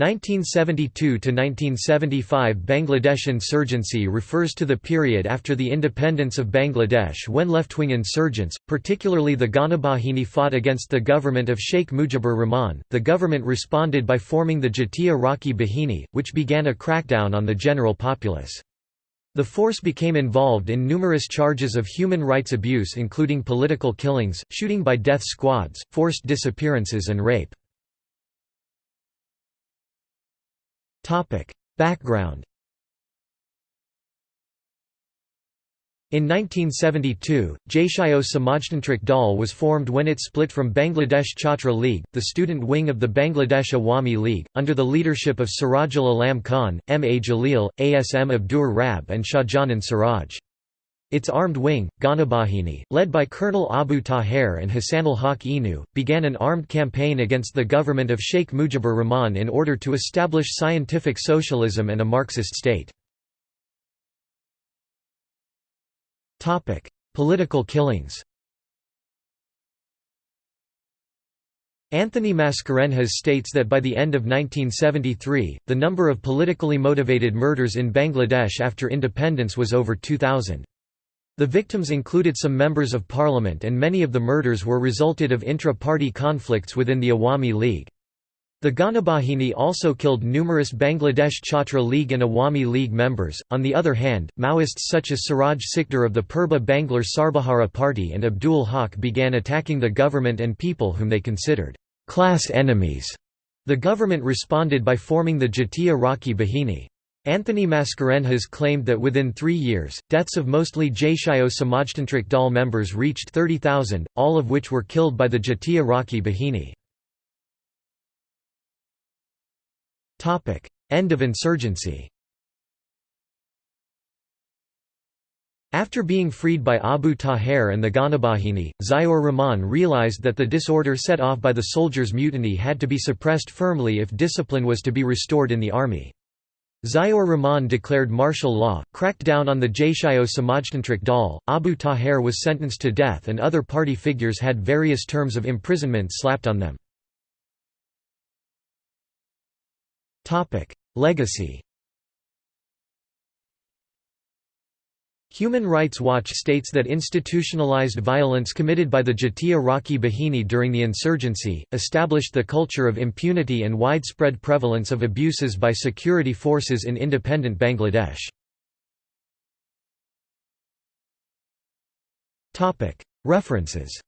1972–1975 Bangladesh insurgency refers to the period after the independence of Bangladesh when left-wing insurgents, particularly the Ganabahini fought against the government of Sheikh Mujibur Rahman. The government responded by forming the Jatiya Rakhi Bahini, which began a crackdown on the general populace. The force became involved in numerous charges of human rights abuse including political killings, shooting by death squads, forced disappearances and rape. Background In 1972, Jatiya Samajtantrik Dal was formed when it split from Bangladesh Chhatra League, the student wing of the Bangladesh Awami League, under the leadership of Sirajul Alam Khan, M. A. Jalil, Asm Abdur Rab and Shahjahan Siraj. Its armed wing, Ganabahini, led by Colonel Abu Taher and Hassanul Haq Inu, began an armed campaign against the government of Sheikh Mujibur Rahman in order to establish scientific socialism and a Marxist state. Political killings Anthony Mascarenhas states that by the end of 1973, the number of politically motivated murders in Bangladesh after independence was over 2,000. The victims included some members of parliament and many of the murders were resulted of intra-party conflicts within the Awami League. The Ganabahini also killed numerous Bangladesh Chhatra League and Awami League members. On the other hand, Maoists such as Siraj Sikdar of the Purba Banglar Sarbahara Party and Abdul Haq began attacking the government and people whom they considered class enemies. The government responded by forming the Jatiya Rakhi Bahini. Anthony Mascarenhas claimed that within three years, deaths of mostly Jatiya Samajtantrik Dal members reached 30,000, all of which were killed by the Jatiya Rakhi Bahini. End of insurgency After being freed by Abu Taher and the Ganabahini, Ziaur Rahman realized that the disorder set off by the soldiers' mutiny had to be suppressed firmly if discipline was to be restored in the army. Ziaur Rahman declared martial law, cracked down on the Jatiya Samajtantrik Dal, Abu Taher was sentenced to death and other party figures had various terms of imprisonment slapped on them. Legacy Human Rights Watch states that institutionalized violence committed by the Jatiya Rakhi Bahini during the insurgency, established the culture of impunity and widespread prevalence of abuses by security forces in independent Bangladesh. References